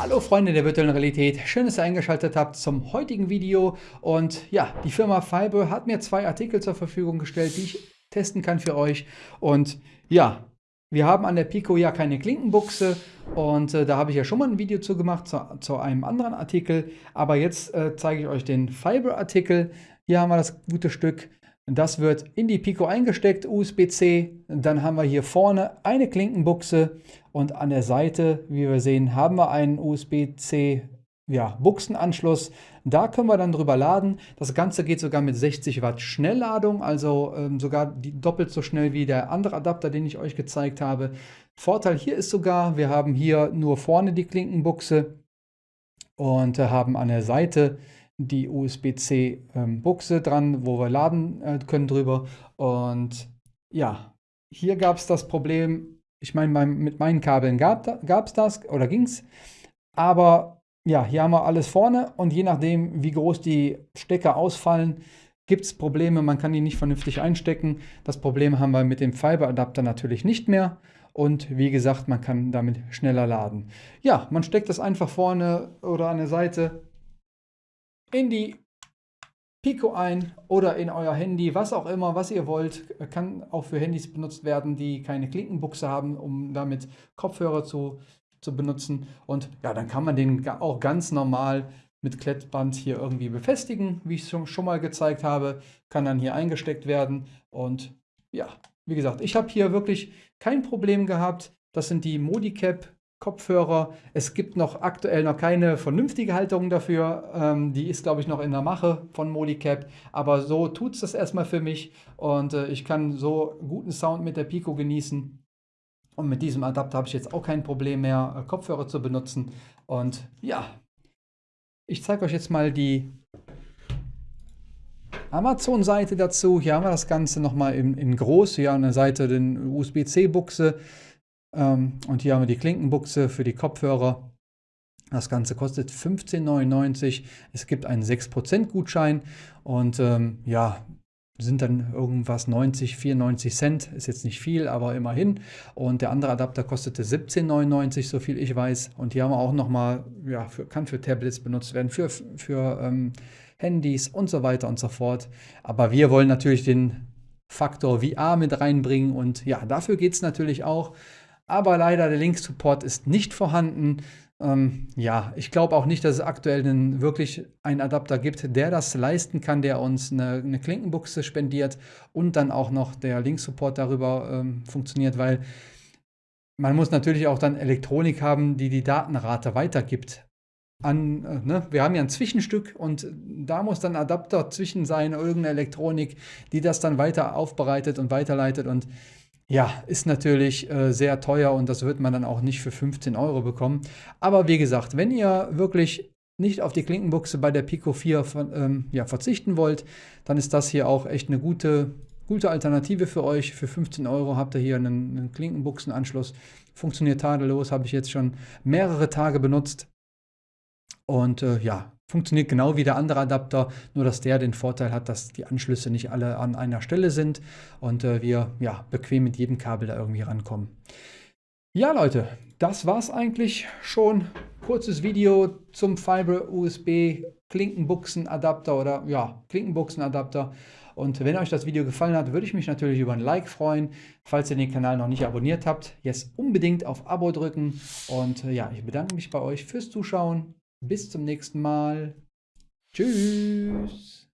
Hallo Freunde der virtuellen Realität, schön, dass ihr eingeschaltet habt zum heutigen Video. Und ja, die Firma Fiber hat mir zwei Artikel zur Verfügung gestellt, die ich testen kann für euch. Und ja, wir haben an der Pico ja keine Klinkenbuchse. Und äh, da habe ich ja schon mal ein Video zu gemacht zu, zu einem anderen Artikel, aber jetzt äh, zeige ich euch den Fiber Artikel. Hier haben wir das gute Stück das wird in die Pico eingesteckt, USB-C. Dann haben wir hier vorne eine Klinkenbuchse und an der Seite, wie wir sehen, haben wir einen USB-C ja, Buchsenanschluss. Da können wir dann drüber laden. Das Ganze geht sogar mit 60 Watt Schnellladung, also ähm, sogar doppelt so schnell wie der andere Adapter, den ich euch gezeigt habe. Vorteil hier ist sogar, wir haben hier nur vorne die Klinkenbuchse und äh, haben an der Seite die USB-C-Buchse ähm, dran, wo wir laden äh, können drüber. Und ja, hier gab es das Problem, ich meine, mit meinen Kabeln gab es das oder ging es. Aber ja, hier haben wir alles vorne und je nachdem, wie groß die Stecker ausfallen, gibt es Probleme. Man kann die nicht vernünftig einstecken. Das Problem haben wir mit dem Fiber-Adapter natürlich nicht mehr. Und wie gesagt, man kann damit schneller laden. Ja, man steckt das einfach vorne oder an der Seite in die Pico ein oder in euer Handy, was auch immer, was ihr wollt. Kann auch für Handys benutzt werden, die keine Klinkenbuchse haben, um damit Kopfhörer zu, zu benutzen. Und ja, dann kann man den auch ganz normal mit Klettband hier irgendwie befestigen, wie ich es schon, schon mal gezeigt habe. Kann dann hier eingesteckt werden. Und ja, wie gesagt, ich habe hier wirklich kein Problem gehabt. Das sind die Modicap Kopfhörer. Es gibt noch aktuell noch keine vernünftige Halterung dafür. Ähm, die ist, glaube ich, noch in der Mache von Modicap. Aber so tut es das erstmal für mich. Und äh, ich kann so guten Sound mit der Pico genießen. Und mit diesem Adapter habe ich jetzt auch kein Problem mehr, äh, Kopfhörer zu benutzen. Und ja, ich zeige euch jetzt mal die Amazon-Seite dazu. Hier haben wir das Ganze nochmal in, in groß. Hier an der Seite den USB-C-Buchse. Ähm, und hier haben wir die Klinkenbuchse für die Kopfhörer. Das Ganze kostet 15,99. Es gibt einen 6% Gutschein und ähm, ja, sind dann irgendwas 90, 94 Cent. Ist jetzt nicht viel, aber immerhin. Und der andere Adapter kostete 17,99, so viel ich weiß. Und hier haben wir auch nochmal, ja, für, kann für Tablets benutzt werden, für, für ähm, Handys und so weiter und so fort. Aber wir wollen natürlich den Faktor VR mit reinbringen und ja, dafür geht es natürlich auch aber leider der Link-Support ist nicht vorhanden. Ähm, ja, ich glaube auch nicht, dass es aktuell einen, wirklich einen Adapter gibt, der das leisten kann, der uns eine, eine Klinkenbuchse spendiert und dann auch noch der Link-Support darüber ähm, funktioniert, weil man muss natürlich auch dann Elektronik haben, die die Datenrate weitergibt. An, äh, ne? Wir haben ja ein Zwischenstück und da muss dann Adapter zwischen sein, irgendeine Elektronik, die das dann weiter aufbereitet und weiterleitet und ja, ist natürlich äh, sehr teuer und das wird man dann auch nicht für 15 Euro bekommen. Aber wie gesagt, wenn ihr wirklich nicht auf die Klinkenbuchse bei der Pico 4 von, ähm, ja, verzichten wollt, dann ist das hier auch echt eine gute, gute Alternative für euch. Für 15 Euro habt ihr hier einen, einen Klinkenbuchsenanschluss. Funktioniert tadellos, habe ich jetzt schon mehrere Tage benutzt. Und äh, ja, funktioniert genau wie der andere Adapter, nur dass der den Vorteil hat, dass die Anschlüsse nicht alle an einer Stelle sind und äh, wir ja, bequem mit jedem Kabel da irgendwie rankommen. Ja Leute, das war's eigentlich schon. Kurzes Video zum Fiber USB Klinkenbuchsen Adapter oder ja, Klinkenbuchsen Adapter. Und wenn euch das Video gefallen hat, würde ich mich natürlich über ein Like freuen. Falls ihr den Kanal noch nicht abonniert habt, jetzt unbedingt auf Abo drücken. Und äh, ja, ich bedanke mich bei euch fürs Zuschauen. Bis zum nächsten Mal. Tschüss.